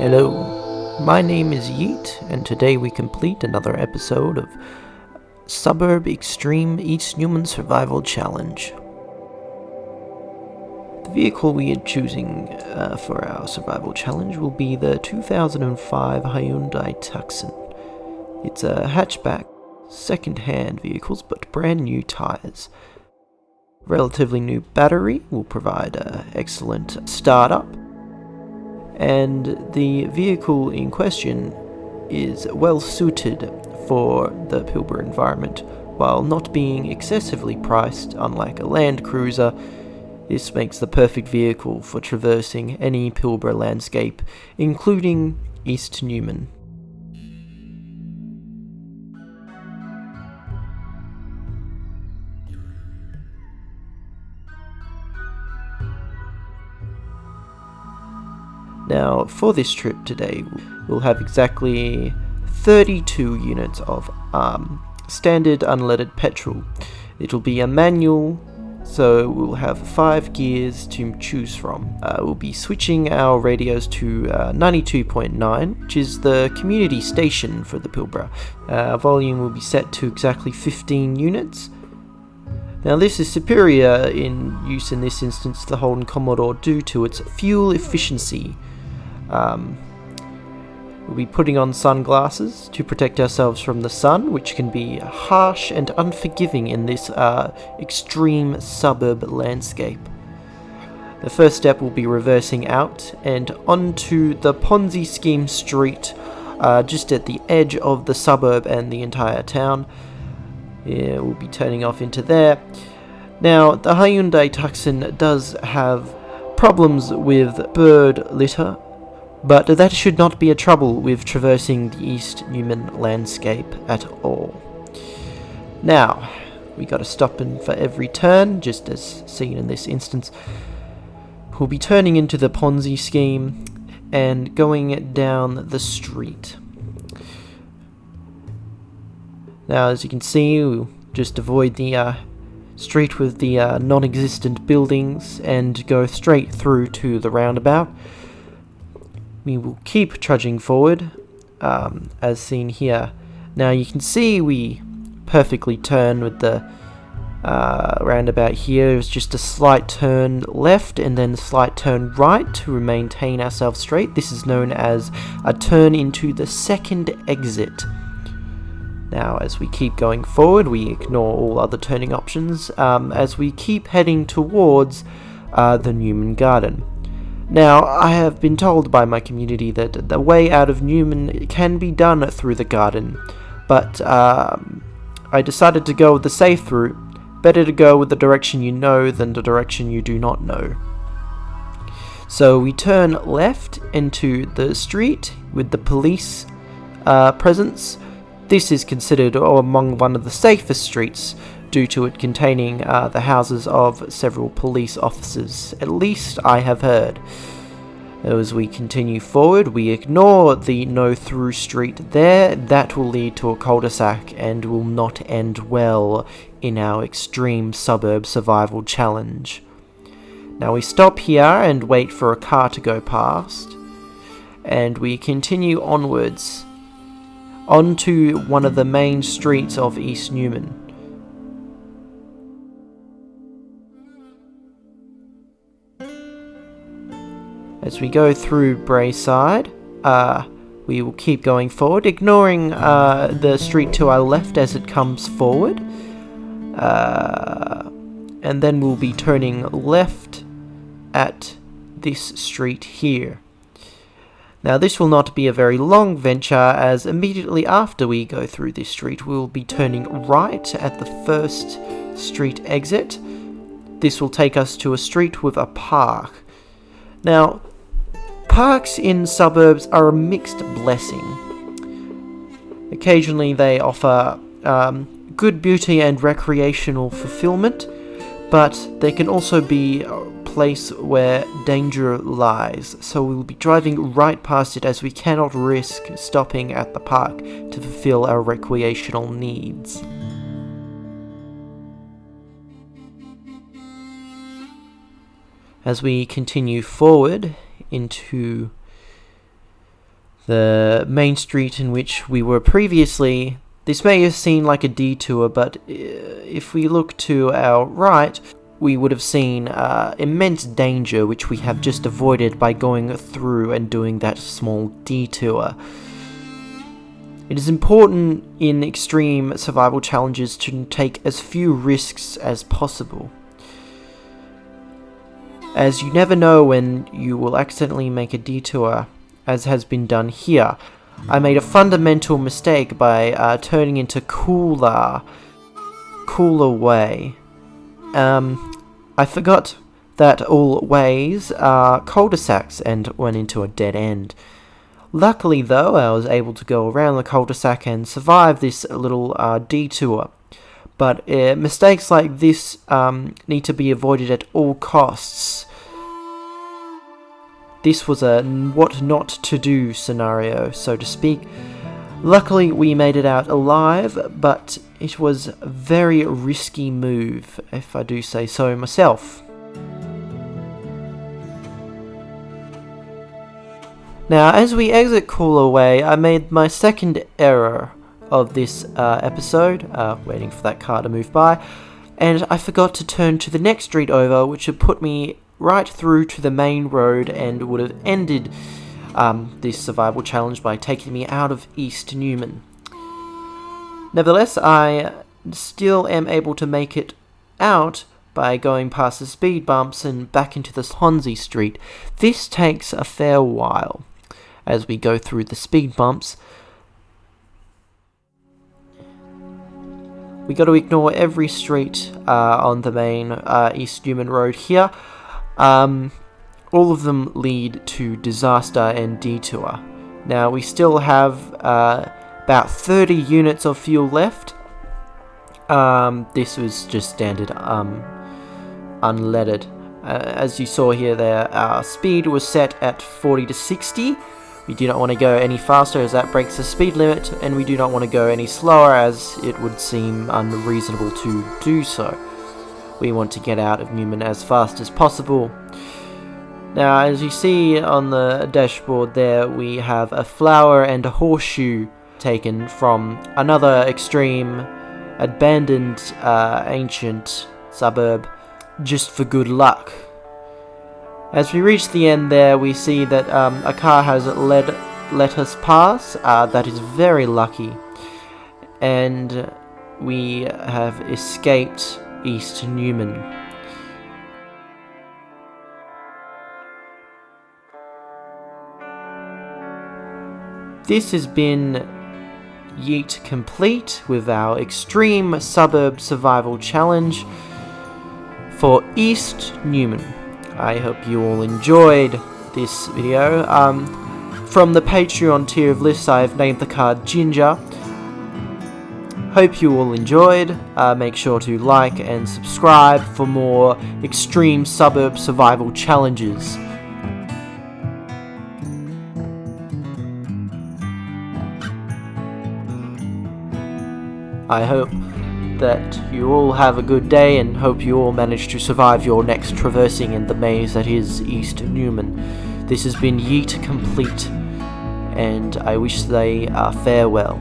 Hello, my name is Yeet, and today we complete another episode of Suburb Extreme East Newman Survival Challenge. The vehicle we are choosing uh, for our survival challenge will be the 2005 Hyundai Tucson. It's a hatchback, second-hand vehicles, but brand new tyres. Relatively new battery will provide an excellent startup and the vehicle in question is well suited for the Pilbara environment. While not being excessively priced, unlike a Land Cruiser, this makes the perfect vehicle for traversing any Pilbara landscape, including East Newman. Now, for this trip today, we'll have exactly 32 units of um, standard unleaded petrol. It'll be a manual, so we'll have five gears to choose from. Uh, we'll be switching our radios to uh, 92.9, which is the community station for the Pilbara. Uh, volume will be set to exactly 15 units. Now this is superior in use in this instance to the Holden Commodore due to its fuel efficiency. Um, we'll be putting on sunglasses to protect ourselves from the sun, which can be harsh and unforgiving in this uh, extreme suburb landscape. The first step will be reversing out and onto the Ponzi scheme street, uh, just at the edge of the suburb and the entire town. Yeah, we'll be turning off into there. Now, the Hyundai Tucson does have problems with bird litter but that should not be a trouble with traversing the East Newman landscape at all. Now, we gotta stop in for every turn, just as seen in this instance. We'll be turning into the Ponzi scheme and going down the street. Now, as you can see, we'll just avoid the uh, street with the uh, non-existent buildings and go straight through to the roundabout we will keep trudging forward, um, as seen here. Now you can see we perfectly turn with the uh, roundabout here. It's just a slight turn left and then a slight turn right to maintain ourselves straight. This is known as a turn into the second exit. Now, as we keep going forward, we ignore all other turning options um, as we keep heading towards uh, the Newman Garden. Now, I have been told by my community that the way out of Newman can be done through the garden, but um, I decided to go the safe route. Better to go with the direction you know than the direction you do not know. So we turn left into the street with the police uh, presence. This is considered among one of the safest streets due to it containing uh, the houses of several police officers, at least I have heard. As we continue forward, we ignore the no through street there, that will lead to a cul-de-sac and will not end well in our extreme suburb survival challenge. Now we stop here and wait for a car to go past, and we continue onwards onto one of the main streets of East Newman. As we go through Braeside, uh, we will keep going forward, ignoring uh, the street to our left as it comes forward. Uh, and then we'll be turning left at this street here. Now this will not be a very long venture as immediately after we go through this street we'll be turning right at the first street exit. This will take us to a street with a park. Now Parks in suburbs are a mixed blessing. Occasionally they offer um, good beauty and recreational fulfillment, but they can also be a place where danger lies, so we'll be driving right past it as we cannot risk stopping at the park to fulfill our recreational needs. As we continue forward, into the main street in which we were previously. This may have seemed like a detour, but uh, if we look to our right, we would have seen uh, immense danger which we have just avoided by going through and doing that small detour. It is important in extreme survival challenges to take as few risks as possible. As you never know when you will accidentally make a detour, as has been done here. I made a fundamental mistake by uh, turning into Cooler, Cooler Way. Um, I forgot that all ways are cul-de-sacs and went into a dead end. Luckily though, I was able to go around the cul-de-sac and survive this little uh, detour. But uh, mistakes like this um, need to be avoided at all costs. This was a what not to do scenario, so to speak. Luckily, we made it out alive, but it was a very risky move, if I do say so myself. Now, as we exit Cooler Way, I made my second error of this uh, episode, uh, waiting for that car to move by, and I forgot to turn to the next street over, which would put me right through to the main road and would have ended um, this survival challenge by taking me out of East Newman. Nevertheless, I still am able to make it out by going past the speed bumps and back into the Swansea Street. This takes a fair while as we go through the speed bumps. We got to ignore every street uh, on the main uh, East Newman Road here. Um, all of them lead to disaster and detour. Now we still have uh, about 30 units of fuel left. Um, this was just standard um, unleaded. Uh, as you saw here there, our speed was set at 40 to 60. We do not want to go any faster as that breaks the speed limit, and we do not want to go any slower as it would seem unreasonable to do so. We want to get out of Newman as fast as possible. Now, as you see on the dashboard there, we have a flower and a horseshoe taken from another extreme, abandoned, uh, ancient suburb, just for good luck. As we reach the end there, we see that um, a car has led, let us pass. Uh, that is very lucky. And we have escaped East Newman. This has been Yeet complete with our extreme suburb survival challenge for East Newman. I hope you all enjoyed this video. Um, from the Patreon tier of lists, I've named the card Ginger. Hope you all enjoyed. Uh, make sure to like and subscribe for more extreme suburb survival challenges. I hope that you all have a good day and hope you all manage to survive your next traversing in the maze that is East Newman. This has been Yeet Complete, and I wish they uh, farewell.